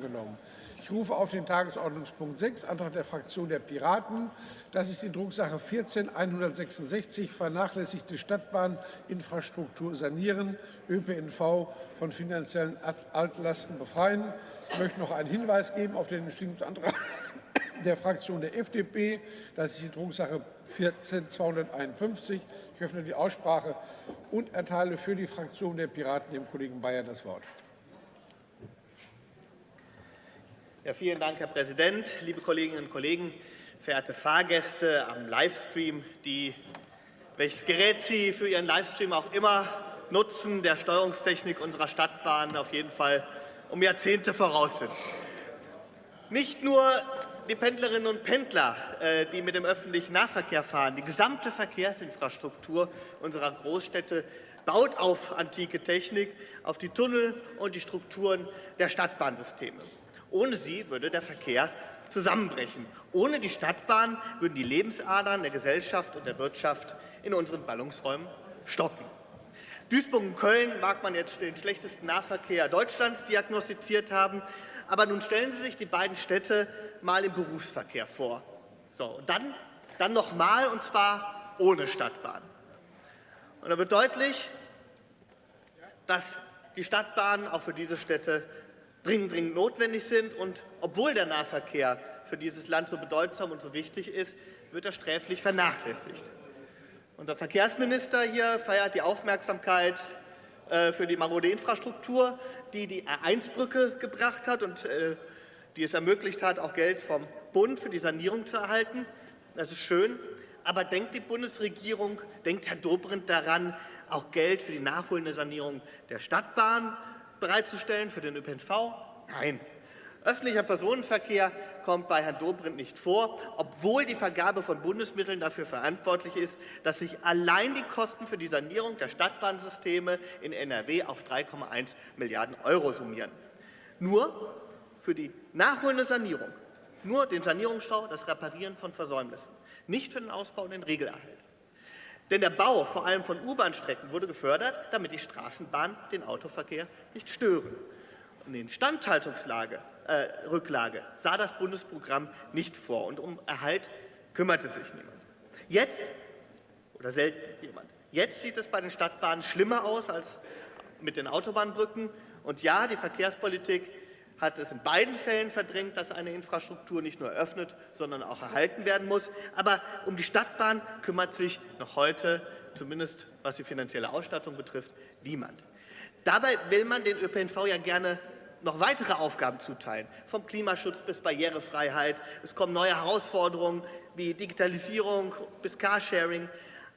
genommen. Ich rufe auf den Tagesordnungspunkt 6, Antrag der Fraktion der Piraten. Das ist die Drucksache 14 vernachlässigte Stadtbahninfrastruktur sanieren, ÖPNV von finanziellen Altlasten befreien. Ich möchte noch einen Hinweis geben auf den Entschließungsantrag der Fraktion der FDP. Das ist die Drucksache 14 Ich öffne die Aussprache und erteile für die Fraktion der Piraten dem Kollegen Bayer das Wort. Ja, vielen Dank, Herr Präsident, liebe Kolleginnen und Kollegen, verehrte Fahrgäste am Livestream, die welches Gerät Sie für Ihren Livestream auch immer nutzen, der Steuerungstechnik unserer Stadtbahnen auf jeden Fall um Jahrzehnte voraus sind. Nicht nur die Pendlerinnen und Pendler, äh, die mit dem öffentlichen Nahverkehr fahren, die gesamte Verkehrsinfrastruktur unserer Großstädte baut auf antike Technik, auf die Tunnel und die Strukturen der Stadtbahnsysteme. Ohne sie würde der Verkehr zusammenbrechen. Ohne die Stadtbahn würden die Lebensadern der Gesellschaft und der Wirtschaft in unseren Ballungsräumen stocken. Duisburg und Köln mag man jetzt den schlechtesten Nahverkehr Deutschlands diagnostiziert haben, aber nun stellen Sie sich die beiden Städte mal im Berufsverkehr vor. So, und dann, dann noch mal, und zwar ohne Stadtbahn. Und da wird deutlich, dass die Stadtbahnen auch für diese Städte dringend, dringend notwendig sind. Und obwohl der Nahverkehr für dieses Land so bedeutsam und so wichtig ist, wird er sträflich vernachlässigt. Unser Verkehrsminister hier feiert die Aufmerksamkeit äh, für die marode Infrastruktur, die die R1-Brücke gebracht hat und äh, die es ermöglicht hat, auch Geld vom Bund für die Sanierung zu erhalten. Das ist schön. Aber denkt die Bundesregierung, denkt Herr Dobrindt daran, auch Geld für die nachholende Sanierung der Stadtbahn bereitzustellen für den ÖPNV? Nein. Öffentlicher Personenverkehr kommt bei Herrn Dobrindt nicht vor, obwohl die Vergabe von Bundesmitteln dafür verantwortlich ist, dass sich allein die Kosten für die Sanierung der Stadtbahnsysteme in NRW auf 3,1 Milliarden Euro summieren. Nur für die nachholende Sanierung, nur den Sanierungsstau, das Reparieren von Versäumnissen, nicht für den Ausbau und den Regelerhalt. Denn der Bau vor allem von U-Bahn-Strecken wurde gefördert, damit die Straßenbahnen den Autoverkehr nicht stören. Und die Instandhaltungsrücklage äh, sah das Bundesprogramm nicht vor. Und um Erhalt kümmerte sich niemand. Jetzt, oder selten jemand, jetzt sieht es bei den Stadtbahnen schlimmer aus als mit den Autobahnbrücken. Und ja, die Verkehrspolitik hat es in beiden Fällen verdrängt, dass eine Infrastruktur nicht nur eröffnet, sondern auch erhalten werden muss. Aber um die Stadtbahn kümmert sich noch heute, zumindest was die finanzielle Ausstattung betrifft, niemand. Dabei will man den ÖPNV ja gerne noch weitere Aufgaben zuteilen, vom Klimaschutz bis Barrierefreiheit. Es kommen neue Herausforderungen wie Digitalisierung bis Carsharing.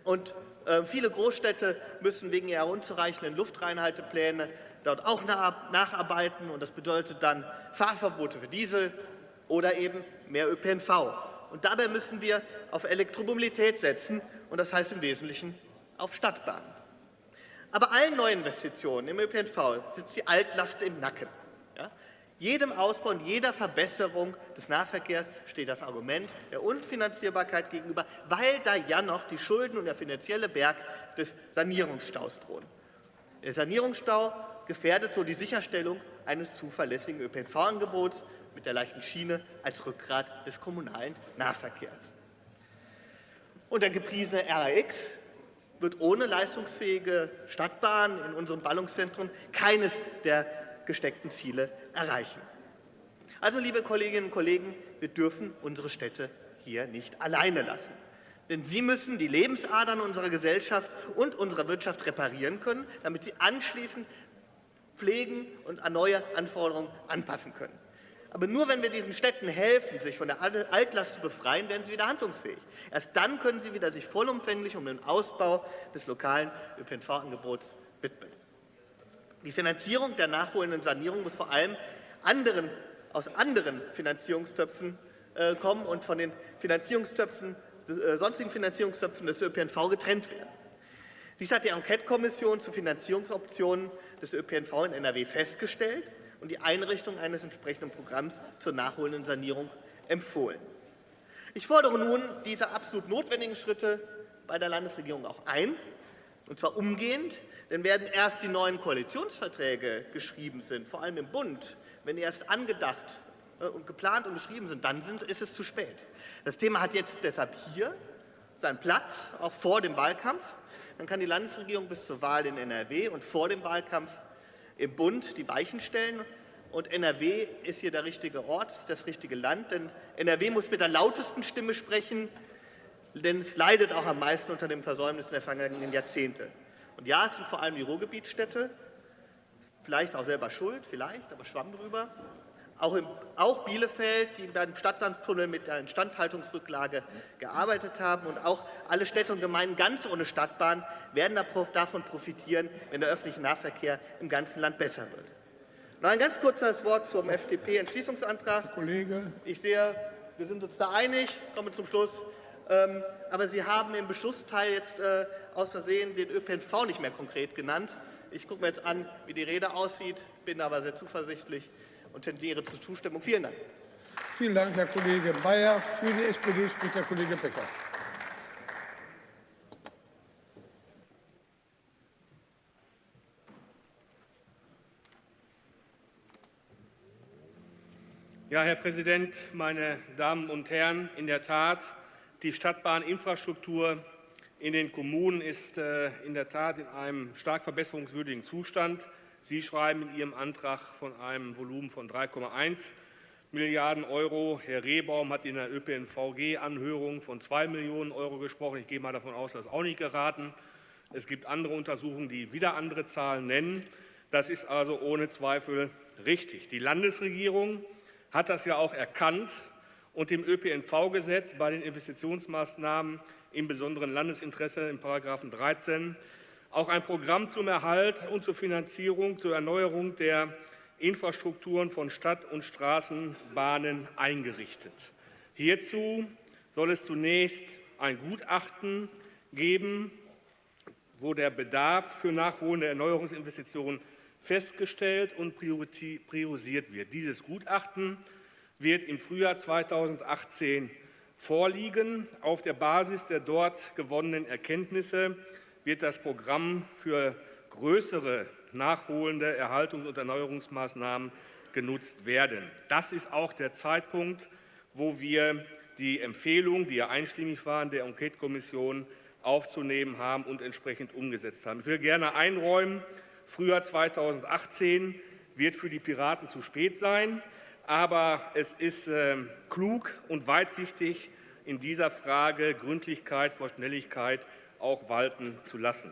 Und äh, viele Großstädte müssen wegen ihrer unzureichenden Luftreinhaltepläne dort auch nacharbeiten. Und das bedeutet dann Fahrverbote für Diesel oder eben mehr ÖPNV. Und dabei müssen wir auf Elektromobilität setzen, und das heißt im Wesentlichen auf Stadtbahnen. Aber allen Neuinvestitionen im ÖPNV sitzt die Altlast im Nacken. Ja? Jedem Ausbau und jeder Verbesserung des Nahverkehrs steht das Argument der Unfinanzierbarkeit gegenüber, weil da ja noch die Schulden und der finanzielle Berg des Sanierungsstaus drohen. Der Sanierungsstau gefährdet so die Sicherstellung eines zuverlässigen ÖPNV-Angebots mit der leichten Schiene als Rückgrat des kommunalen Nahverkehrs. Und der gepriesene RAX wird ohne leistungsfähige Stadtbahn in unseren Ballungszentren keines der gesteckten Ziele erreichen. Also, liebe Kolleginnen und Kollegen, wir dürfen unsere Städte hier nicht alleine lassen. Denn sie müssen die Lebensadern unserer Gesellschaft und unserer Wirtschaft reparieren können, damit sie anschließend pflegen und an neue Anforderungen anpassen können. Aber nur wenn wir diesen Städten helfen, sich von der Altlast zu befreien, werden sie wieder handlungsfähig. Erst dann können sie wieder sich vollumfänglich um den Ausbau des lokalen ÖPNV-Angebots widmen. Die Finanzierung der nachholenden Sanierung muss vor allem anderen, aus anderen Finanzierungstöpfen äh, kommen und von den Finanzierungstöpfen, äh, sonstigen Finanzierungstöpfen des ÖPNV getrennt werden. Dies hat die Enquete-Kommission zu Finanzierungsoptionen des ÖPNV in NRW festgestellt und die Einrichtung eines entsprechenden Programms zur nachholenden Sanierung empfohlen. Ich fordere nun diese absolut notwendigen Schritte bei der Landesregierung auch ein, und zwar umgehend, denn werden erst die neuen Koalitionsverträge geschrieben sind, vor allem im Bund, wenn die erst angedacht äh, und geplant und geschrieben sind, dann ist es zu spät. Das Thema hat jetzt deshalb hier seinen Platz, auch vor dem Wahlkampf. Dann kann die Landesregierung bis zur Wahl in NRW und vor dem Wahlkampf im Bund die Weichen stellen. Und NRW ist hier der richtige Ort, das richtige Land, denn NRW muss mit der lautesten Stimme sprechen, denn es leidet auch am meisten unter dem Versäumnis der vergangenen Jahrzehnte. Und ja, es sind vor allem die Ruhrgebietsstädte, vielleicht auch selber schuld, vielleicht, aber schwamm drüber. Auch, im, auch Bielefeld, die beim Stadtlandtunnel mit der Instandhaltungsrücklage gearbeitet haben und auch alle Städte und Gemeinden ganz ohne Stadtbahn werden davon profitieren, wenn der öffentliche Nahverkehr im ganzen Land besser wird. Noch ein ganz kurzes Wort zum FDP-Entschließungsantrag. Kollege. Ich sehe, wir sind uns da einig, komme zum Schluss. Ähm, aber Sie haben im Beschlussteil jetzt äh, aus Versehen den ÖPNV nicht mehr konkret genannt. Ich gucke mir jetzt an, wie die Rede aussieht, bin aber sehr zuversichtlich und tendiere zur Zustimmung. Vielen Dank. Vielen Dank, Herr Kollege Bayer. Für die SPD spricht Herr Kollege Becker. Ja, Herr Präsident, meine Damen und Herren! In der Tat, die Stadtbahninfrastruktur in den Kommunen ist äh, in der Tat in einem stark verbesserungswürdigen Zustand. Sie schreiben in Ihrem Antrag von einem Volumen von 3,1 Milliarden Euro. Herr Rehbaum hat in der ÖPNVG-Anhörung von 2 Millionen Euro gesprochen. Ich gehe mal davon aus, das ist auch nicht geraten. Es gibt andere Untersuchungen, die wieder andere Zahlen nennen. Das ist also ohne Zweifel richtig. Die Landesregierung hat das ja auch erkannt und im ÖPNV-Gesetz bei den Investitionsmaßnahmen im besonderen Landesinteresse in § 13 auch ein Programm zum Erhalt und zur Finanzierung, zur Erneuerung der Infrastrukturen von Stadt- und Straßenbahnen eingerichtet. Hierzu soll es zunächst ein Gutachten geben, wo der Bedarf für nachholende Erneuerungsinvestitionen festgestellt und priorisiert wird. Dieses Gutachten wird im Frühjahr 2018 vorliegen. Auf der Basis der dort gewonnenen Erkenntnisse wird das Programm für größere nachholende Erhaltungs- und Erneuerungsmaßnahmen genutzt werden. Das ist auch der Zeitpunkt, wo wir die Empfehlung, die ja einstimmig waren, der Enquete-Kommission aufzunehmen haben und entsprechend umgesetzt haben. Ich will gerne einräumen, Frühjahr 2018 wird für die Piraten zu spät sein, aber es ist äh, klug und weitsichtig, in dieser Frage Gründlichkeit vor Schnelligkeit auch walten zu lassen.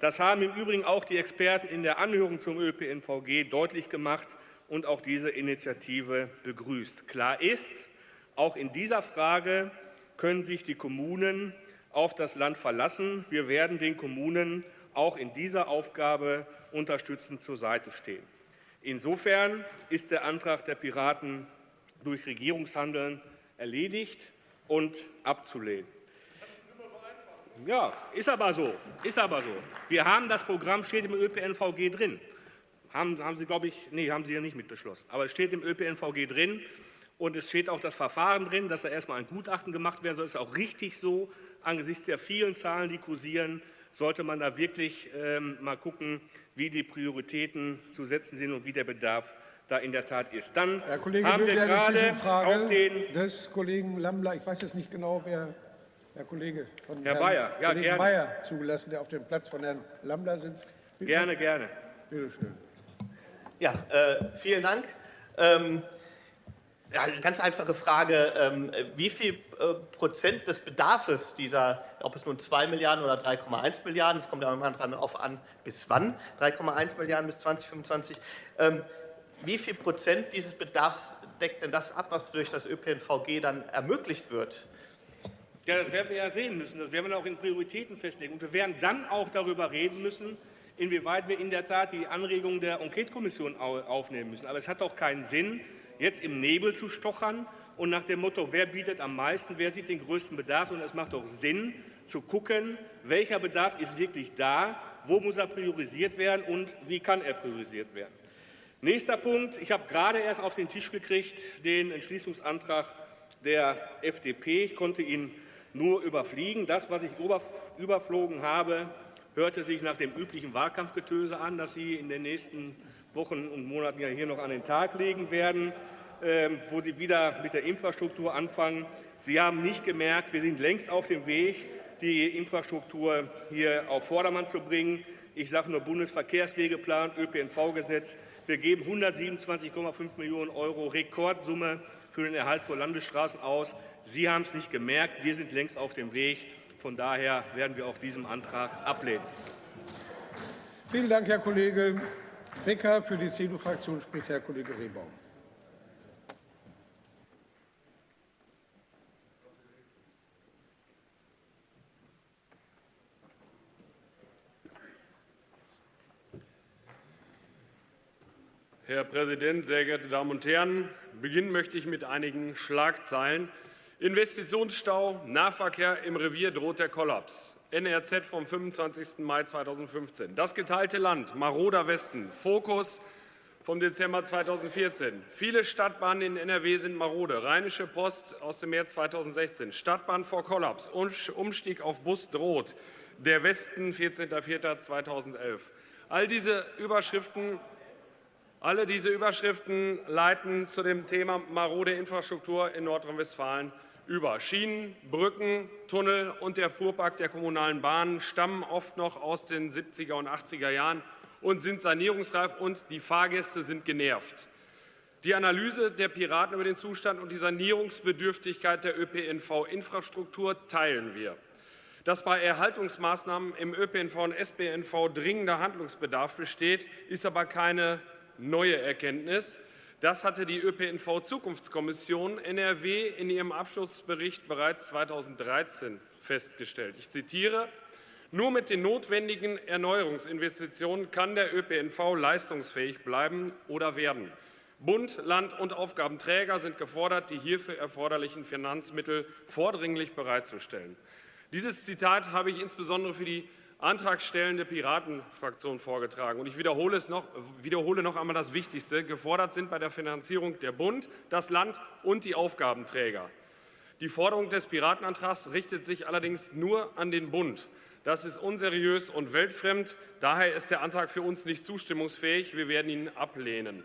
Das haben im Übrigen auch die Experten in der Anhörung zum ÖPNVG deutlich gemacht und auch diese Initiative begrüßt. Klar ist, auch in dieser Frage können sich die Kommunen auf das Land verlassen. Wir werden den Kommunen auch in dieser Aufgabe unterstützend zur Seite stehen. Insofern ist der Antrag der Piraten durch Regierungshandeln erledigt und abzulehnen. Ja, ist aber so. Ist aber so. Wir haben das Programm, steht im ÖPNVG drin. Haben, haben Sie, glaube ich, nee, haben Sie ja nicht mitbeschlossen. Aber es steht im ÖPNVG drin und es steht auch das Verfahren drin, dass da erstmal ein Gutachten gemacht werden soll. Das ist auch richtig so. Angesichts der vielen Zahlen, die kursieren, sollte man da wirklich ähm, mal gucken, wie die Prioritäten zu setzen sind und wie der Bedarf da in der Tat ist. Dann Herr Kollege haben wir gerade auf den des Kollegen Lambler, ich weiß jetzt nicht genau, wer Herr Kollege von Herr Herrn Bayer, ja, gerne. Bayer zugelassen, der auf dem Platz von Herrn Lambler sitzt. Bitte gerne, gerne. Bitte schön. Ja, äh, vielen Dank. Ähm, ja, eine ganz einfache Frage. Ähm, wie viel äh, Prozent des Bedarfs dieser, ob es nun 2 Milliarden oder 3,1 Milliarden, es kommt ja immer darauf an, bis wann, 3,1 Milliarden bis 2025, ähm, wie viel Prozent dieses Bedarfs deckt denn das ab, was durch das ÖPNVG dann ermöglicht wird? Ja, das werden wir ja sehen müssen. Das werden wir auch in Prioritäten festlegen. Und wir werden dann auch darüber reden müssen, inwieweit wir in der Tat die Anregungen der Enquete-Kommission aufnehmen müssen. Aber es hat doch keinen Sinn, jetzt im Nebel zu stochern und nach dem Motto, wer bietet am meisten, wer sieht den größten Bedarf, sondern es macht doch Sinn, zu gucken, welcher Bedarf ist wirklich da, wo muss er priorisiert werden und wie kann er priorisiert werden. Nächster Punkt. Ich habe gerade erst auf den Tisch gekriegt den Entschließungsantrag der FDP. Ich konnte ihn nur überfliegen. Das, was ich überflogen habe, hörte sich nach dem üblichen Wahlkampfgetöse an, das Sie in den nächsten Wochen und Monaten ja hier noch an den Tag legen werden, ähm, wo Sie wieder mit der Infrastruktur anfangen. Sie haben nicht gemerkt, wir sind längst auf dem Weg, die Infrastruktur hier auf Vordermann zu bringen. Ich sage nur Bundesverkehrswegeplan, ÖPNV-Gesetz. Wir geben 127,5 Millionen Euro Rekordsumme für den Erhalt von Landesstraßen aus. Sie haben es nicht gemerkt, wir sind längst auf dem Weg. Von daher werden wir auch diesen Antrag ablehnen. Vielen Dank, Herr Kollege Becker. Für die CDU-Fraktion spricht Herr Kollege Rehbaum. Herr Präsident, sehr geehrte Damen und Herren! Beginnen möchte ich mit einigen Schlagzeilen. Investitionsstau, Nahverkehr im Revier droht der Kollaps. NRZ vom 25. Mai 2015. Das geteilte Land, maroder Westen, Fokus vom Dezember 2014. Viele Stadtbahnen in NRW sind marode. Rheinische Post aus dem März 2016. Stadtbahn vor Kollaps. Umstieg auf Bus droht. Der Westen, 14.04.2011. All diese Überschriften alle diese Überschriften leiten zu dem Thema marode Infrastruktur in Nordrhein-Westfalen über. Schienen, Brücken, Tunnel und der Fuhrpark der kommunalen Bahnen stammen oft noch aus den 70er und 80er Jahren und sind sanierungsreif und die Fahrgäste sind genervt. Die Analyse der Piraten über den Zustand und die Sanierungsbedürftigkeit der ÖPNV-Infrastruktur teilen wir. Dass bei Erhaltungsmaßnahmen im ÖPNV und SPNV dringender Handlungsbedarf besteht, ist aber keine neue Erkenntnis. Das hatte die ÖPNV-Zukunftskommission NRW in ihrem Abschlussbericht bereits 2013 festgestellt. Ich zitiere, nur mit den notwendigen Erneuerungsinvestitionen kann der ÖPNV leistungsfähig bleiben oder werden. Bund, Land und Aufgabenträger sind gefordert, die hierfür erforderlichen Finanzmittel vordringlich bereitzustellen. Dieses Zitat habe ich insbesondere für die antragstellende Piratenfraktion vorgetragen. Und ich wiederhole, es noch, wiederhole noch einmal das Wichtigste. Gefordert sind bei der Finanzierung der Bund, das Land und die Aufgabenträger. Die Forderung des Piratenantrags richtet sich allerdings nur an den Bund. Das ist unseriös und weltfremd. Daher ist der Antrag für uns nicht zustimmungsfähig. Wir werden ihn ablehnen.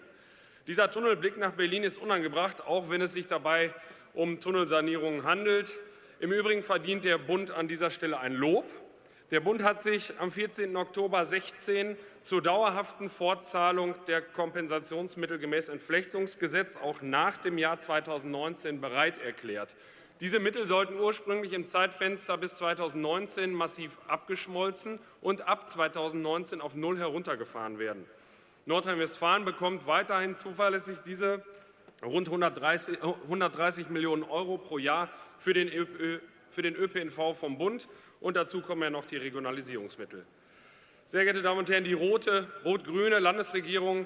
Dieser Tunnelblick nach Berlin ist unangebracht, auch wenn es sich dabei um Tunnelsanierungen handelt. Im Übrigen verdient der Bund an dieser Stelle ein Lob. Der Bund hat sich am 14. Oktober 2016 zur dauerhaften Fortzahlung der Kompensationsmittel gemäß Entflechtungsgesetz auch nach dem Jahr 2019 bereit erklärt. Diese Mittel sollten ursprünglich im Zeitfenster bis 2019 massiv abgeschmolzen und ab 2019 auf Null heruntergefahren werden. Nordrhein-Westfalen bekommt weiterhin zuverlässig diese rund 130, 130 Millionen Euro pro Jahr für den, für den ÖPNV vom Bund und dazu kommen ja noch die Regionalisierungsmittel. Sehr geehrte Damen und Herren, die rote, rot-grüne Landesregierung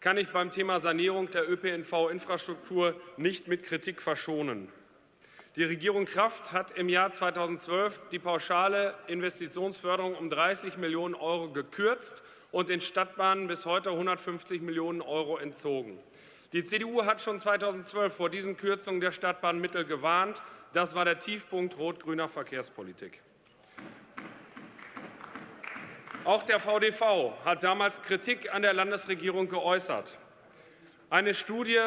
kann ich beim Thema Sanierung der ÖPNV-Infrastruktur nicht mit Kritik verschonen. Die Regierung Kraft hat im Jahr 2012 die pauschale Investitionsförderung um 30 Millionen Euro gekürzt und den Stadtbahnen bis heute 150 Millionen Euro entzogen. Die CDU hat schon 2012 vor diesen Kürzungen der Stadtbahnmittel gewarnt. Das war der Tiefpunkt rot-grüner Verkehrspolitik. Auch der VDV hat damals Kritik an der Landesregierung geäußert. Eine Studie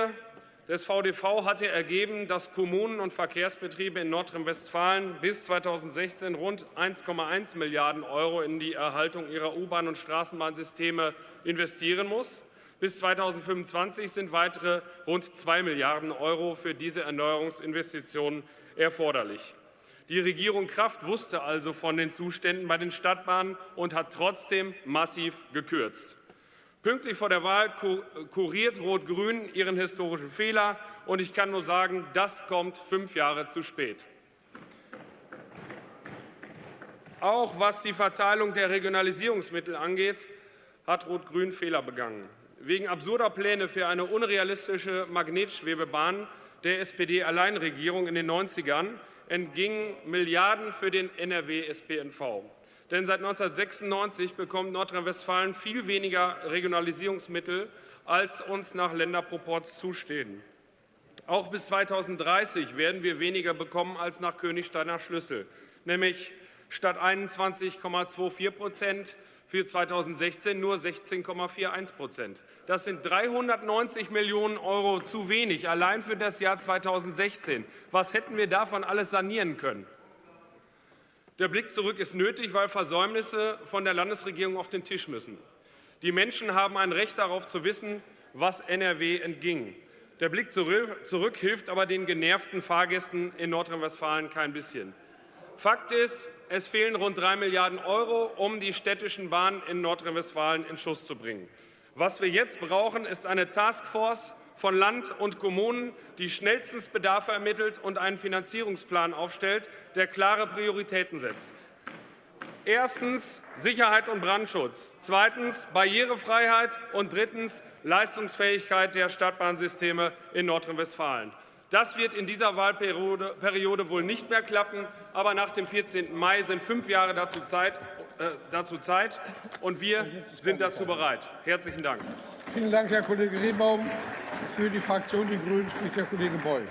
des VDV hatte ergeben, dass Kommunen und Verkehrsbetriebe in Nordrhein-Westfalen bis 2016 rund 1,1 Milliarden Euro in die Erhaltung ihrer U-Bahn- und Straßenbahnsysteme investieren muss. Bis 2025 sind weitere rund 2 Milliarden Euro für diese Erneuerungsinvestitionen erforderlich. Die Regierung Kraft wusste also von den Zuständen bei den Stadtbahnen und hat trotzdem massiv gekürzt. Pünktlich vor der Wahl kuriert Rot-Grün ihren historischen Fehler. Und ich kann nur sagen, das kommt fünf Jahre zu spät. Auch was die Verteilung der Regionalisierungsmittel angeht, hat Rot-Grün Fehler begangen. Wegen absurder Pläne für eine unrealistische Magnetschwebebahn der SPD-Alleinregierung in den 90ern entgingen Milliarden für den NRW-SPNV. Denn seit 1996 bekommt Nordrhein-Westfalen viel weniger Regionalisierungsmittel, als uns nach Länderproports zustehen. Auch bis 2030 werden wir weniger bekommen als nach Königsteiner Schlüssel, nämlich statt 21,24 Prozent für 2016 nur 16,41 Prozent. Das sind 390 Millionen Euro zu wenig, allein für das Jahr 2016. Was hätten wir davon alles sanieren können? Der Blick zurück ist nötig, weil Versäumnisse von der Landesregierung auf den Tisch müssen. Die Menschen haben ein Recht darauf zu wissen, was NRW entging. Der Blick zurück hilft aber den genervten Fahrgästen in Nordrhein-Westfalen kein bisschen. Fakt ist, es fehlen rund 3 Milliarden Euro, um die städtischen Bahnen in Nordrhein-Westfalen in Schuss zu bringen. Was wir jetzt brauchen, ist eine Taskforce von Land und Kommunen, die schnellstens Bedarfe ermittelt und einen Finanzierungsplan aufstellt, der klare Prioritäten setzt. Erstens Sicherheit und Brandschutz, zweitens Barrierefreiheit und drittens Leistungsfähigkeit der Stadtbahnsysteme in Nordrhein-Westfalen. Das wird in dieser Wahlperiode wohl nicht mehr klappen. Aber nach dem 14. Mai sind fünf Jahre dazu Zeit, äh, dazu Zeit und wir sind dazu bereit. Herzlichen Dank. Vielen Dank, Herr Kollege Rehbaum. Für die Fraktion Die Grünen spricht der Kollege Beul.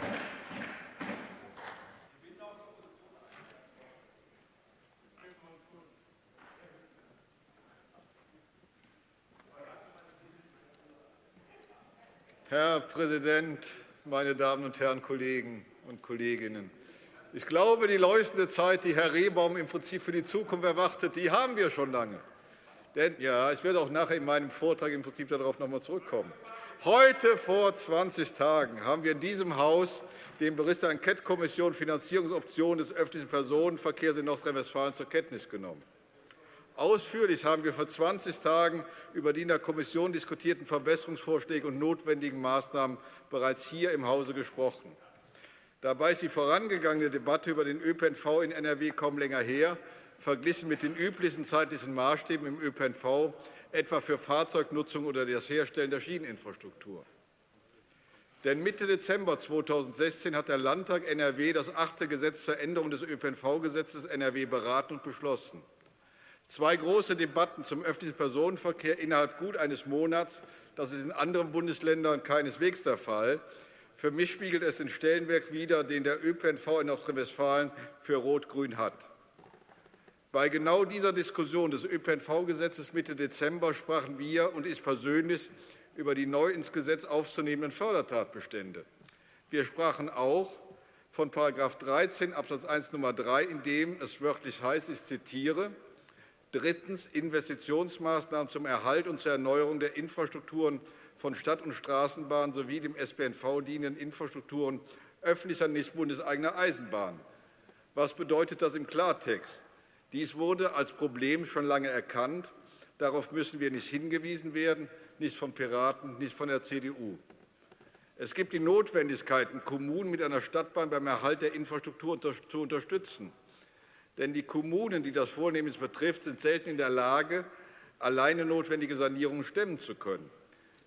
Herr Präsident, meine Damen und Herren Kollegen und Kolleginnen! Ich glaube, die leuchtende Zeit, die Herr Rehbaum im Prinzip für die Zukunft erwartet, die haben wir schon lange. Denn ja, ich werde auch nachher in meinem Vortrag im Prinzip darauf noch einmal zurückkommen. Heute vor 20 Tagen haben wir in diesem Haus den Bericht der Enquete-Kommission Finanzierungsoptionen des öffentlichen Personenverkehrs in Nordrhein-Westfalen zur Kenntnis genommen. Ausführlich haben wir vor 20 Tagen über die in der Kommission diskutierten Verbesserungsvorschläge und notwendigen Maßnahmen bereits hier im Hause gesprochen. Dabei ist die vorangegangene Debatte über den ÖPNV in NRW kaum länger her, verglichen mit den üblichen zeitlichen Maßstäben im ÖPNV, etwa für Fahrzeugnutzung oder das Herstellen der Schieneninfrastruktur. Denn Mitte Dezember 2016 hat der Landtag NRW das achte Gesetz zur Änderung des ÖPNV-Gesetzes NRW beraten und beschlossen. Zwei große Debatten zum öffentlichen Personenverkehr innerhalb gut eines Monats, das ist in anderen Bundesländern keineswegs der Fall. Für mich spiegelt es den Stellenwert wider, den der ÖPNV in Nordrhein-Westfalen für Rot-Grün hat. Bei genau dieser Diskussion des ÖPNV-Gesetzes Mitte Dezember sprachen wir und ich persönlich über die neu ins Gesetz aufzunehmenden Fördertatbestände. Wir sprachen auch von § 13 Abs. 1 Nr. 3, in dem es wörtlich heißt, ich zitiere, Drittens Investitionsmaßnahmen zum Erhalt und zur Erneuerung der Infrastrukturen von Stadt- und Straßenbahnen sowie dem SPNV dienenden Infrastrukturen öffentlicher, nicht bundeseigener Eisenbahnen. Was bedeutet das im Klartext? Dies wurde als Problem schon lange erkannt. Darauf müssen wir nicht hingewiesen werden, nicht von Piraten, nicht von der CDU. Es gibt die Notwendigkeit, Kommunen mit einer Stadtbahn beim Erhalt der Infrastruktur zu unterstützen. Denn die Kommunen, die das vornehmlich betrifft, sind selten in der Lage, alleine notwendige Sanierungen stemmen zu können.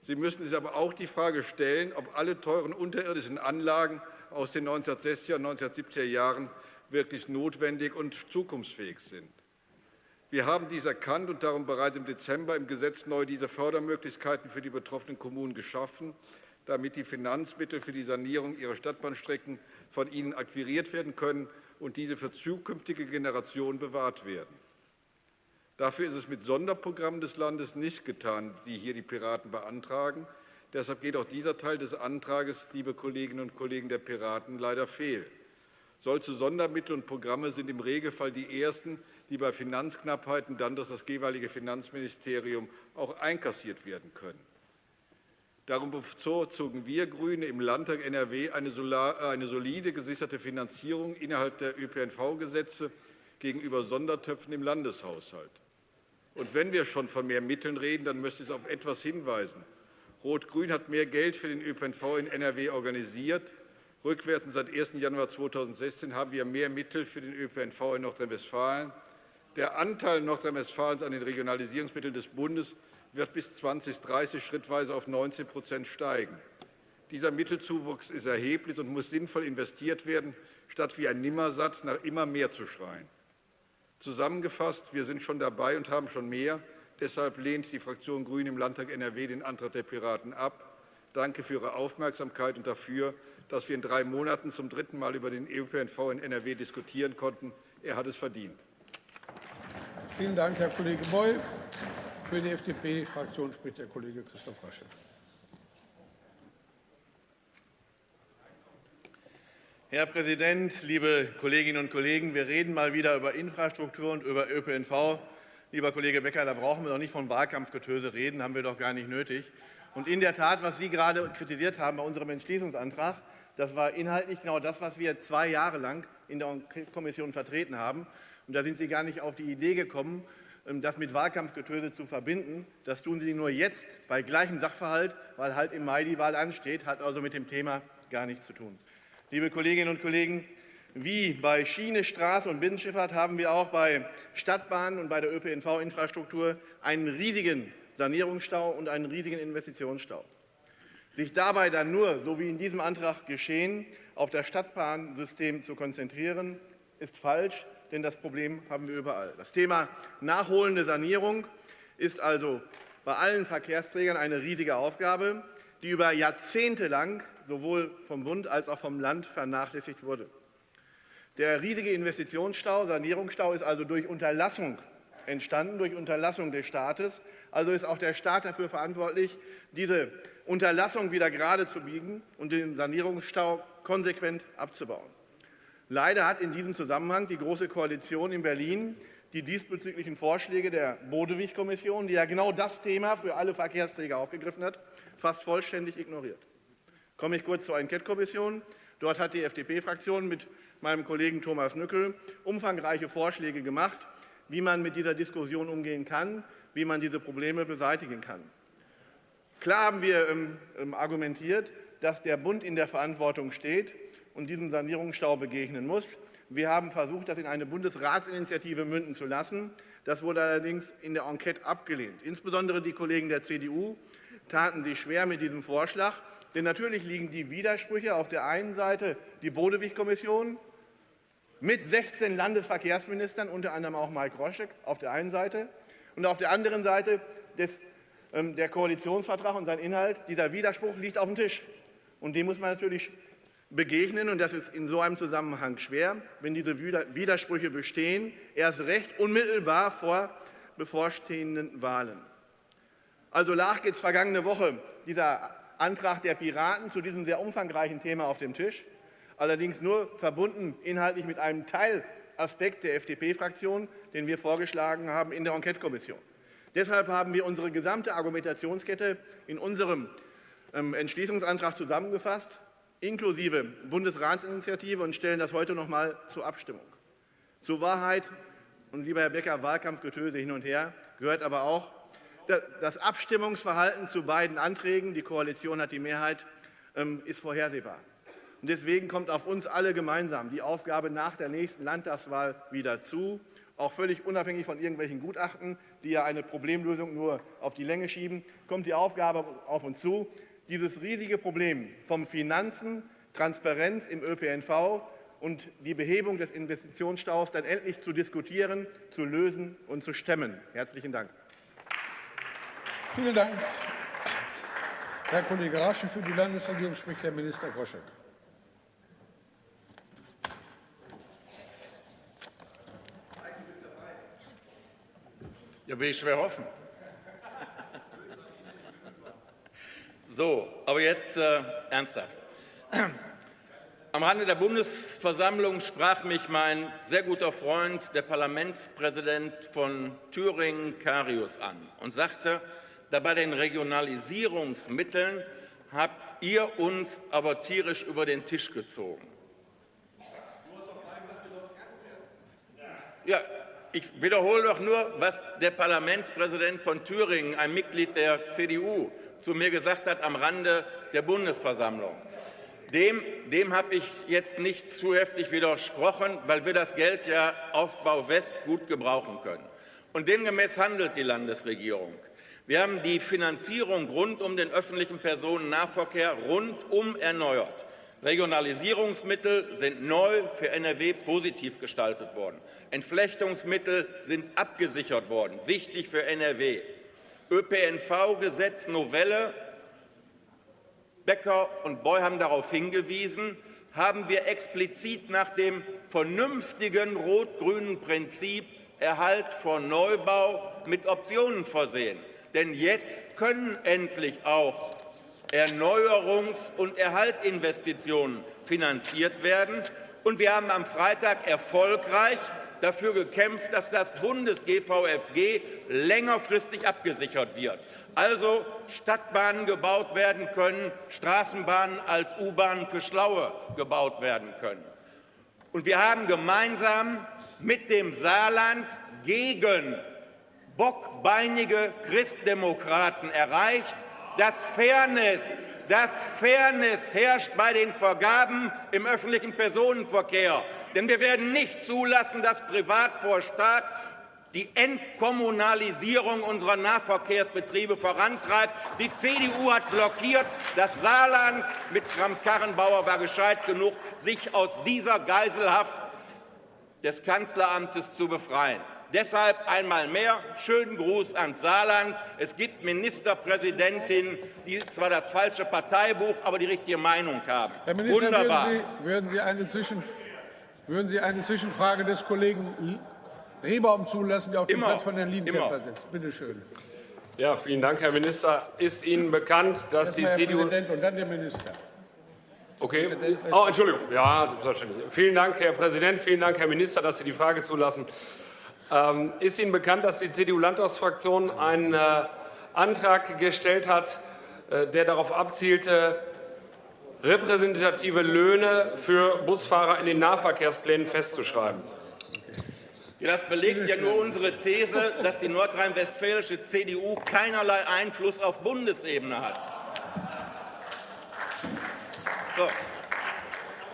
Sie müssen sich aber auch die Frage stellen, ob alle teuren unterirdischen Anlagen aus den 1960er und 1970er Jahren wirklich notwendig und zukunftsfähig sind. Wir haben dies erkannt und darum bereits im Dezember im Gesetz neu diese Fördermöglichkeiten für die betroffenen Kommunen geschaffen, damit die Finanzmittel für die Sanierung ihrer Stadtbahnstrecken von ihnen akquiriert werden können und diese für zukünftige Generationen bewahrt werden. Dafür ist es mit Sonderprogrammen des Landes nicht getan, die hier die Piraten beantragen. Deshalb geht auch dieser Teil des Antrags, liebe Kolleginnen und Kollegen der Piraten, leider fehl. Solche Sondermittel und Programme sind im Regelfall die ersten, die bei Finanzknappheiten dann durch das jeweilige Finanzministerium auch einkassiert werden können. Darum bevorzugen wir GRÜNE im Landtag NRW eine solide gesicherte Finanzierung innerhalb der ÖPNV-Gesetze gegenüber Sondertöpfen im Landeshaushalt. Und wenn wir schon von mehr Mitteln reden, dann möchte ich auf etwas hinweisen. Rot-Grün hat mehr Geld für den ÖPNV in NRW organisiert. Rückwärts seit 1. Januar 2016 haben wir mehr Mittel für den ÖPNV in Nordrhein-Westfalen. Der Anteil Nordrhein-Westfalens an den Regionalisierungsmitteln des Bundes wird bis 2030 schrittweise auf 19% steigen. Dieser Mittelzuwachs ist erheblich und muss sinnvoll investiert werden, statt wie ein Nimmersatt nach immer mehr zu schreien. Zusammengefasst, wir sind schon dabei und haben schon mehr. Deshalb lehnt die Fraktion Grüne im Landtag NRW den Antrag der Piraten ab. Danke für Ihre Aufmerksamkeit und dafür, dass wir in drei Monaten zum dritten Mal über den ÖPNV in NRW diskutieren konnten. Er hat es verdient. Vielen Dank, Herr Kollege Beul. Für die FDP-Fraktion spricht der Kollege Christoph Raschel. Herr Präsident, liebe Kolleginnen und Kollegen! Wir reden mal wieder über Infrastruktur und über ÖPNV. Lieber Kollege Becker, da brauchen wir doch nicht von Wahlkampfgetöse reden, haben wir doch gar nicht nötig. Und in der Tat, was Sie gerade kritisiert haben bei unserem Entschließungsantrag, das war inhaltlich genau das, was wir zwei Jahre lang in der Kommission vertreten haben. Und da sind Sie gar nicht auf die Idee gekommen, das mit Wahlkampfgetöse zu verbinden. Das tun Sie nur jetzt bei gleichem Sachverhalt, weil halt im Mai die Wahl ansteht, hat also mit dem Thema gar nichts zu tun. Liebe Kolleginnen und Kollegen, wie bei Schiene, Straße und Binnenschifffahrt haben wir auch bei Stadtbahnen und bei der ÖPNV-Infrastruktur einen riesigen Sanierungsstau und einen riesigen Investitionsstau. Sich dabei dann nur, so wie in diesem Antrag geschehen, auf das Stadtbahnsystem zu konzentrieren, ist falsch, denn das Problem haben wir überall. Das Thema nachholende Sanierung ist also bei allen Verkehrsträgern eine riesige Aufgabe, die über Jahrzehnte lang sowohl vom Bund als auch vom Land vernachlässigt wurde. Der riesige Investitionsstau, Sanierungsstau, ist also durch Unterlassung entstanden, durch Unterlassung des Staates. Also ist auch der Staat dafür verantwortlich, diese Unterlassung wieder gerade zu biegen und den Sanierungsstau konsequent abzubauen. Leider hat in diesem Zusammenhang die Große Koalition in Berlin die diesbezüglichen Vorschläge der Bodewig-Kommission, die ja genau das Thema für alle Verkehrsträger aufgegriffen hat, fast vollständig ignoriert. Komme ich kurz zur Enquete-Kommission. Dort hat die FDP-Fraktion mit meinem Kollegen Thomas Nückel umfangreiche Vorschläge gemacht, wie man mit dieser Diskussion umgehen kann, wie man diese Probleme beseitigen kann. Klar haben wir ähm, ähm, argumentiert, dass der Bund in der Verantwortung steht und diesem Sanierungsstau begegnen muss. Wir haben versucht, das in eine Bundesratsinitiative münden zu lassen. Das wurde allerdings in der Enquete abgelehnt. Insbesondere die Kollegen der CDU taten sich schwer mit diesem Vorschlag. Denn natürlich liegen die Widersprüche auf der einen Seite die Bodewig-Kommission mit 16 Landesverkehrsministern, unter anderem auch Mike Roschek, auf der einen Seite und auf der anderen Seite des, ähm, der Koalitionsvertrag und sein Inhalt. Dieser Widerspruch liegt auf dem Tisch. Und dem muss man natürlich begegnen. Und das ist in so einem Zusammenhang schwer, wenn diese Widersprüche bestehen, erst recht unmittelbar vor bevorstehenden Wahlen. Also lag jetzt vergangene Woche dieser Antrag der Piraten zu diesem sehr umfangreichen Thema auf dem Tisch, allerdings nur verbunden inhaltlich mit einem Teilaspekt der FDP-Fraktion, den wir vorgeschlagen haben in der Enquete-Kommission. Deshalb haben wir unsere gesamte Argumentationskette in unserem ähm, Entschließungsantrag zusammengefasst, inklusive Bundesratsinitiative, und stellen das heute noch einmal zur Abstimmung. Zur Wahrheit, und lieber Herr Becker, Wahlkampfgetöse hin und her, gehört aber auch, das Abstimmungsverhalten zu beiden Anträgen, die Koalition hat die Mehrheit, ähm, ist vorhersehbar. Und deswegen kommt auf uns alle gemeinsam die Aufgabe nach der nächsten Landtagswahl wieder zu, auch völlig unabhängig von irgendwelchen Gutachten, die ja eine Problemlösung nur auf die Länge schieben, kommt die Aufgabe auf uns zu, dieses riesige Problem vom Finanzen, Transparenz im ÖPNV und die Behebung des Investitionsstaus dann endlich zu diskutieren, zu lösen und zu stemmen. Herzlichen Dank. Vielen Dank. Herr Kollege Raschen, für die Landesregierung spricht Herr Minister Groschek. Ja, will ich schwer hoffen. So, aber jetzt äh, ernsthaft. Am Rande der Bundesversammlung sprach mich mein sehr guter Freund, der Parlamentspräsident von Thüringen, Karius, an und sagte, da bei den Regionalisierungsmitteln habt ihr uns aber tierisch über den Tisch gezogen. Ja, ich wiederhole doch nur, was der Parlamentspräsident von Thüringen, ein Mitglied der CDU, zu mir gesagt hat am Rande der Bundesversammlung. Dem, dem habe ich jetzt nicht zu heftig widersprochen, weil wir das Geld ja Aufbau West gut gebrauchen können. Und demgemäß handelt die Landesregierung. Wir haben die Finanzierung rund um den öffentlichen Personennahverkehr rundum erneuert. Regionalisierungsmittel sind neu für NRW positiv gestaltet worden. Entflechtungsmittel sind abgesichert worden, wichtig für NRW. ÖPNV-Gesetz Novelle, Becker und Boy haben darauf hingewiesen, haben wir explizit nach dem vernünftigen rot-grünen Prinzip Erhalt vor Neubau mit Optionen versehen. Denn jetzt können endlich auch Erneuerungs- und Erhaltinvestitionen finanziert werden. Und wir haben am Freitag erfolgreich dafür gekämpft, dass das Bundes-GVFG längerfristig abgesichert wird. Also Stadtbahnen gebaut werden können, Straßenbahnen als U-Bahnen für Schlaue gebaut werden können. Und wir haben gemeinsam mit dem Saarland gegen bockbeinige Christdemokraten erreicht, dass Fairness, dass Fairness herrscht bei den Vergaben im öffentlichen Personenverkehr. Denn wir werden nicht zulassen, dass Privat vor Staat die Entkommunalisierung unserer Nahverkehrsbetriebe vorantreibt. Die CDU hat blockiert. Das Saarland mit Kramp-Karrenbauer war gescheit genug, sich aus dieser Geiselhaft des Kanzleramtes zu befreien. Deshalb einmal mehr schönen Gruß ans Saarland. Es gibt Ministerpräsidentinnen, die zwar das falsche Parteibuch, aber die richtige Meinung haben. Herr Minister, Wunderbar. Würden Sie, würden, Sie eine Zwischen, würden Sie eine Zwischenfrage des Kollegen Rehbaum zulassen, der auf dem Immer. Platz von Herrn Liebenkämper sitzt? Bitte schön. Ja, vielen Dank, Herr Minister. Ist Ihnen bekannt, dass die Erstmal Herr CDU Präsident und dann der Minister. Okay. Präsident, Oh, Entschuldigung. Ja, selbstverständlich. Vielen Dank, Herr Präsident. Vielen Dank, Herr Minister, dass Sie die Frage zulassen. Ähm, ist Ihnen bekannt, dass die CDU-Landtagsfraktion einen äh, Antrag gestellt hat, äh, der darauf abzielte, repräsentative Löhne für Busfahrer in den Nahverkehrsplänen festzuschreiben? Das belegt ja nur unsere These, dass die nordrhein-westfälische CDU keinerlei Einfluss auf Bundesebene hat. So.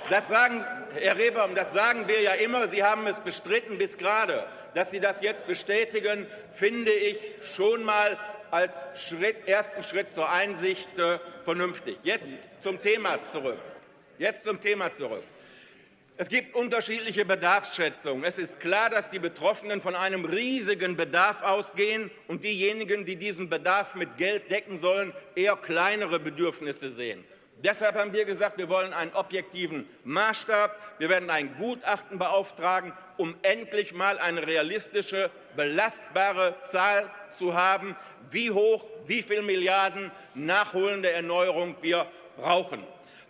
Das sagen, Herr Rehbaum, das sagen wir ja immer. Sie haben es bestritten bis gerade. Dass Sie das jetzt bestätigen, finde ich schon mal als Schritt, ersten Schritt zur Einsicht äh, vernünftig. Jetzt zum Thema zurück. Jetzt zum Thema zurück. Es gibt unterschiedliche Bedarfsschätzungen. Es ist klar, dass die Betroffenen von einem riesigen Bedarf ausgehen und diejenigen, die diesen Bedarf mit Geld decken sollen, eher kleinere Bedürfnisse sehen. Deshalb haben wir gesagt, wir wollen einen objektiven Maßstab. Wir werden ein Gutachten beauftragen, um endlich mal eine realistische, belastbare Zahl zu haben, wie hoch, wie viele Milliarden nachholende Erneuerung wir brauchen.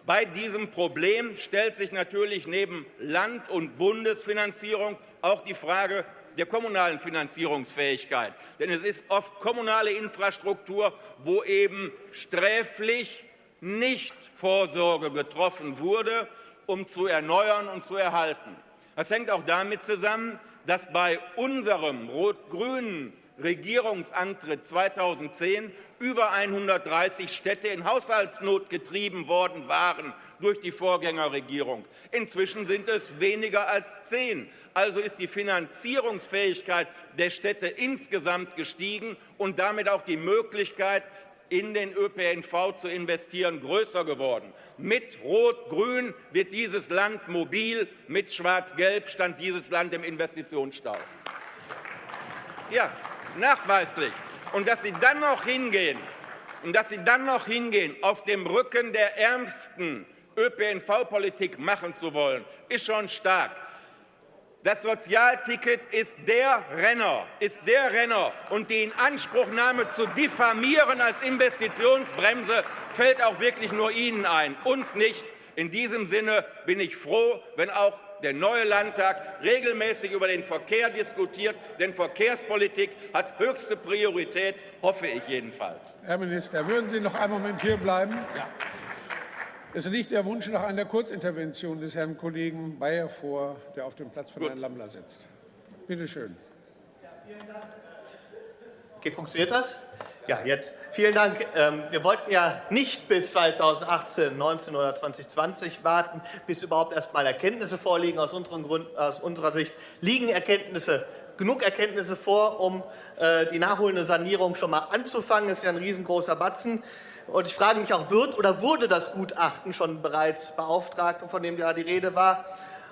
Bei diesem Problem stellt sich natürlich neben Land- und Bundesfinanzierung auch die Frage der kommunalen Finanzierungsfähigkeit. Denn es ist oft kommunale Infrastruktur, wo eben sträflich nicht Vorsorge getroffen wurde, um zu erneuern und zu erhalten. Das hängt auch damit zusammen, dass bei unserem rot-grünen Regierungsantritt 2010 über 130 Städte in Haushaltsnot getrieben worden waren durch die Vorgängerregierung. Inzwischen sind es weniger als zehn. Also ist die Finanzierungsfähigkeit der Städte insgesamt gestiegen und damit auch die Möglichkeit, in den ÖPNV zu investieren, größer geworden. Mit Rot-Grün wird dieses Land mobil, mit Schwarz-Gelb stand dieses Land im Investitionsstau. Ja, nachweislich. Und dass Sie dann noch hingehen, und dass Sie dann noch hingehen, auf dem Rücken der Ärmsten ÖPNV-Politik machen zu wollen, ist schon stark. Das Sozialticket ist der Renner, ist der Renner. Und die Inanspruchnahme zu diffamieren als Investitionsbremse fällt auch wirklich nur Ihnen ein, uns nicht. In diesem Sinne bin ich froh, wenn auch der neue Landtag regelmäßig über den Verkehr diskutiert. Denn Verkehrspolitik hat höchste Priorität, hoffe ich jedenfalls. Herr Minister, würden Sie noch einen Moment hier bleiben? Ja. Es liegt der Wunsch nach einer Kurzintervention des Herrn Kollegen Bayer vor, der auf dem Platz von Gut. Herrn Lammler sitzt. Bitte schön. Okay, funktioniert das? Ja, jetzt. Vielen Dank. Ähm, Wir wollten ja nicht bis 2018, 19 oder 2020 warten, bis überhaupt erst mal Erkenntnisse vorliegen. Aus, unseren Grund, aus unserer Sicht liegen Erkenntnisse, genug Erkenntnisse vor, um äh, die nachholende Sanierung schon mal anzufangen. Das ist ja ein riesengroßer Batzen. Und ich frage mich auch, wird oder wurde das Gutachten schon bereits beauftragt, von dem ja die Rede war?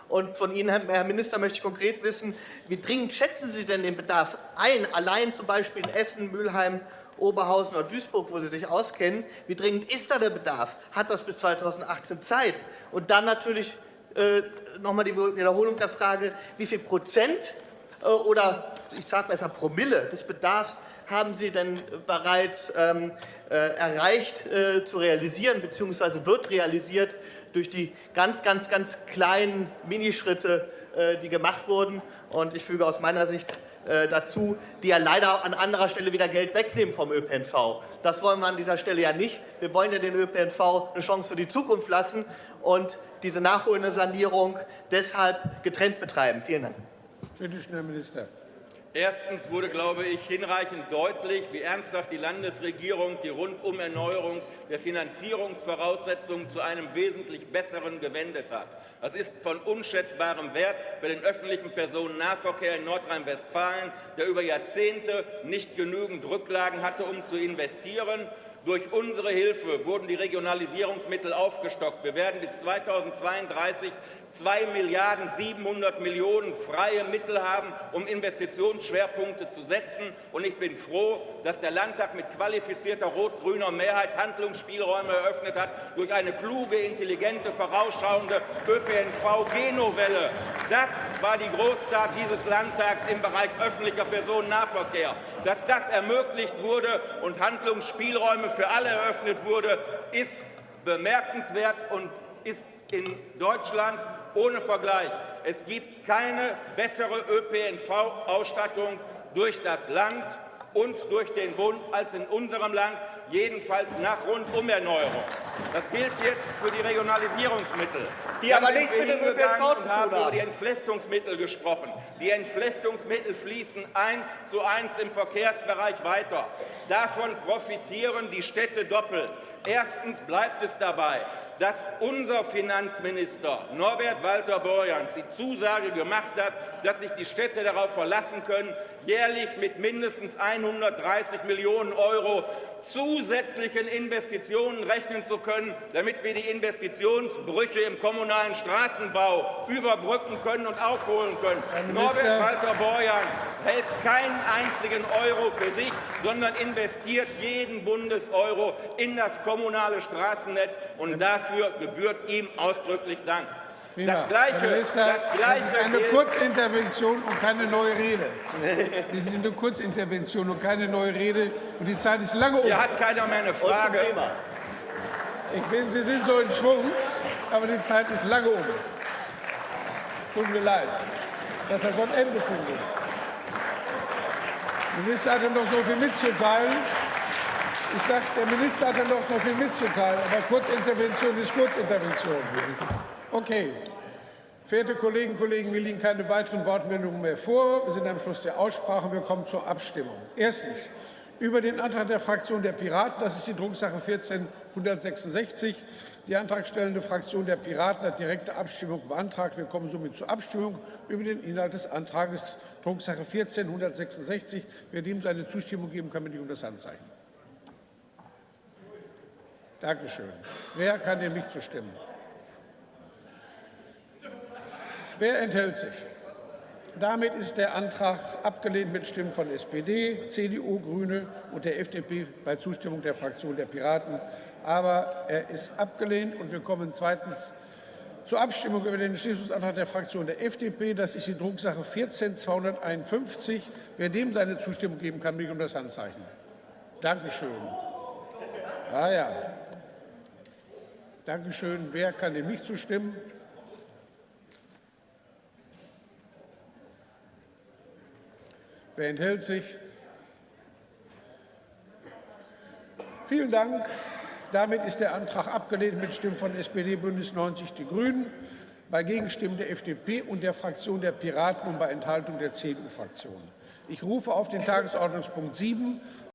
Und von Ihnen, Herr Minister, möchte ich konkret wissen, wie dringend schätzen Sie denn den Bedarf ein, allein zum Beispiel in Essen, Mülheim, Oberhausen oder Duisburg, wo Sie sich auskennen? Wie dringend ist da der Bedarf? Hat das bis 2018 Zeit? Und dann natürlich äh, nochmal die Wiederholung der Frage, wie viel Prozent äh, oder ich sage besser Promille des Bedarfs haben Sie denn bereits ähm, äh, erreicht äh, zu realisieren, beziehungsweise wird realisiert durch die ganz, ganz, ganz kleinen Minischritte, äh, die gemacht wurden. Und ich füge aus meiner Sicht dazu, die ja leider an anderer Stelle wieder Geld wegnehmen vom ÖPNV. Das wollen wir an dieser Stelle ja nicht. Wir wollen ja den ÖPNV eine Chance für die Zukunft lassen und diese nachholende Sanierung deshalb getrennt betreiben. Vielen Dank. Bitte schön, Herr Minister. Erstens wurde, glaube ich, hinreichend deutlich, wie ernsthaft die Landesregierung die Rundumerneuerung der Finanzierungsvoraussetzungen zu einem wesentlich besseren gewendet hat. Das ist von unschätzbarem Wert für den öffentlichen Personennahverkehr in Nordrhein-Westfalen, der über Jahrzehnte nicht genügend Rücklagen hatte, um zu investieren. Durch unsere Hilfe wurden die Regionalisierungsmittel aufgestockt. Wir werden bis 2032 2 Milliarden 700 Millionen freie Mittel haben, um Investitionsschwerpunkte zu setzen. Und ich bin froh, dass der Landtag mit qualifizierter rot-grüner Mehrheit Handlungsspielräume eröffnet hat durch eine kluge, intelligente, vorausschauende ÖPNV-Genovelle. Das war die Großtat dieses Landtags im Bereich öffentlicher Personennahverkehr. Dass das ermöglicht wurde und Handlungsspielräume für alle eröffnet wurde, ist bemerkenswert und ist in Deutschland ohne Vergleich. Es gibt keine bessere ÖPNV-Ausstattung durch das Land und durch den Bund als in unserem Land, jedenfalls nach Rundumerneuerung. Das gilt jetzt für die Regionalisierungsmittel. Die aber Dann sind nichts mit dem ÖPNV und haben über die Entflechtungsmittel gesprochen. Die Entflechtungsmittel fließen eins zu eins im Verkehrsbereich weiter. Davon profitieren die Städte doppelt. Erstens bleibt es dabei, dass unser Finanzminister Norbert Walter Borjans die Zusage gemacht hat, dass sich die Städte darauf verlassen können, jährlich mit mindestens 130 Millionen Euro zusätzlichen Investitionen rechnen zu können, damit wir die Investitionsbrüche im kommunalen Straßenbau überbrücken können und aufholen können. Norbert Walter Borjans hält keinen einzigen Euro für sich, sondern investiert jeden Bundeseuro in das kommunale Straßennetz. Und dafür gebührt ihm ausdrücklich Dank. Prima. Das Gleiche, Herr Minister, das das Gleiche ist eine Kurzintervention und keine neue Rede. Das ist eine Kurzintervention und keine neue Rede. Und die Zeit ist lange um. Hier hat keiner mehr eine Frage. Ich bin, Sie sind so in Schwung, aber die Zeit ist lange um. Tut mir leid, dass er so ein Ende findet. Der Minister hat ja noch so viel mitzuteilen. Ich sage, der Minister hat ja noch so viel mitzuteilen, aber Kurzintervention ist Kurzintervention. Okay. Verehrte Kolleginnen und Kollegen, mir liegen keine weiteren Wortmeldungen mehr vor. Wir sind am Schluss der Aussprache. Wir kommen zur Abstimmung. Erstens über den Antrag der Fraktion der Piraten. Das ist die Drucksache 14166. Die antragstellende Fraktion der Piraten hat direkte Abstimmung beantragt. Wir kommen somit zur Abstimmung über den Inhalt des Antrags Drucksache 14166. Wer dem seine Zustimmung geben kann, bitte ich um das Handzeichen. Dankeschön. Wer kann dem nicht zustimmen? Wer enthält sich? Damit ist der Antrag abgelehnt mit Stimmen von SPD, CDU, Grüne und der FDP bei Zustimmung der Fraktion der Piraten. Aber er ist abgelehnt und wir kommen zweitens zur Abstimmung über den Entschließungsantrag der Fraktion der FDP. Das ist die Drucksache 14251. Wer dem seine Zustimmung geben kann, bitte um das Handzeichen. Dankeschön. Ah ja. Dankeschön. Wer kann dem nicht zustimmen? Wer enthält sich? Vielen Dank. Damit ist der Antrag abgelehnt mit Stimmen von SPD, Bündnis 90, die Grünen, bei Gegenstimmen der FDP und der Fraktion der Piraten und bei Enthaltung der CDU-Fraktion. Ich rufe auf den Tagesordnungspunkt 7